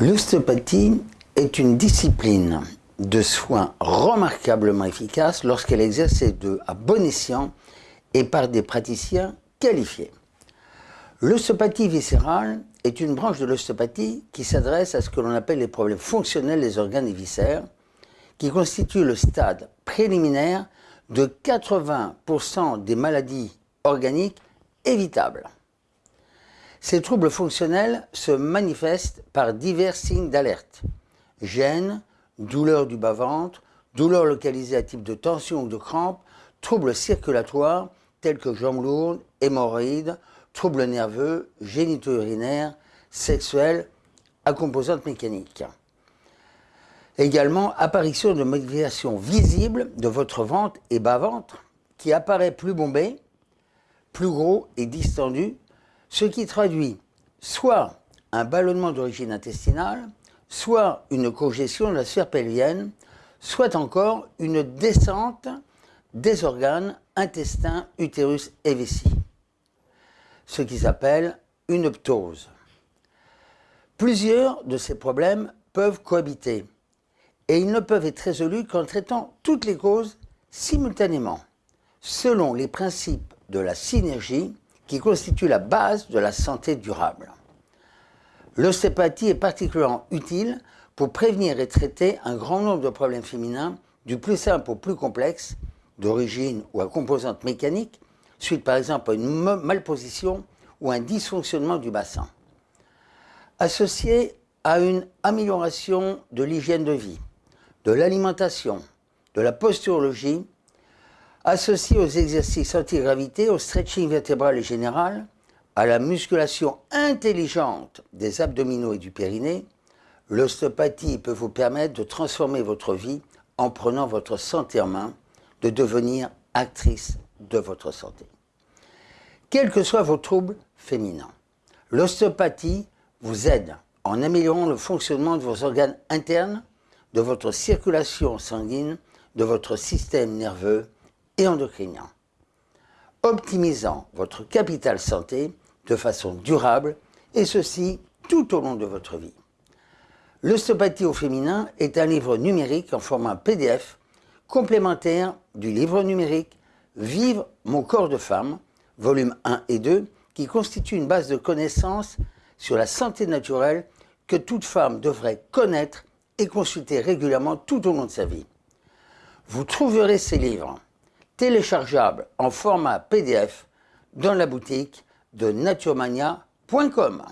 L'ostéopathie est une discipline de soins remarquablement efficace lorsqu'elle est exercée de, à bon escient et par des praticiens qualifiés. L'ostéopathie viscérale est une branche de l'ostéopathie qui s'adresse à ce que l'on appelle les problèmes fonctionnels des organes et viscères, qui constitue le stade préliminaire de 80% des maladies organiques évitables. Ces troubles fonctionnels se manifestent par divers signes d'alerte. Gêne, douleur du bas-ventre, douleur localisée à type de tension ou de crampe, troubles circulatoires tels que jambes lourdes, hémorroïdes, troubles nerveux, génito-urinaires, sexuels, à composantes mécaniques. Également, apparition de modifications visibles de votre ventre et bas-ventre qui apparaît plus bombé, plus gros et distendu, ce qui traduit soit un ballonnement d'origine intestinale, soit une congestion de la sphère pelvienne, soit encore une descente des organes intestin, utérus et vessie, ce qui s'appelle une ptose. Plusieurs de ces problèmes peuvent cohabiter et ils ne peuvent être résolus qu'en traitant toutes les causes simultanément, selon les principes de la synergie qui constituent la base de la santé durable. L'ostéopathie est particulièrement utile pour prévenir et traiter un grand nombre de problèmes féminins, du plus simple au plus complexe, d'origine ou à composante mécanique, suite par exemple à une malposition ou un dysfonctionnement du bassin. Associé à une amélioration de l'hygiène de vie, de l'alimentation, de la posturologie, associé aux exercices anti-gravité, au stretching vertébral et général, à la musculation intelligente des abdominaux et du périnée, l'ostéopathie peut vous permettre de transformer votre vie en prenant votre santé en main, de devenir actrice de votre santé. Quels que soient vos troubles féminins, l'ostéopathie vous aide en améliorant le fonctionnement de vos organes internes de votre circulation sanguine, de votre système nerveux et optimisant votre capital santé de façon durable, et ceci tout au long de votre vie. L'ostéopathie au féminin est un livre numérique en format PDF, complémentaire du livre numérique Vivre mon corps de femme, volume 1 et 2, qui constitue une base de connaissances sur la santé naturelle que toute femme devrait connaître et consulter régulièrement tout au long de sa vie. Vous trouverez ces livres téléchargeables en format PDF dans la boutique de naturemania.com.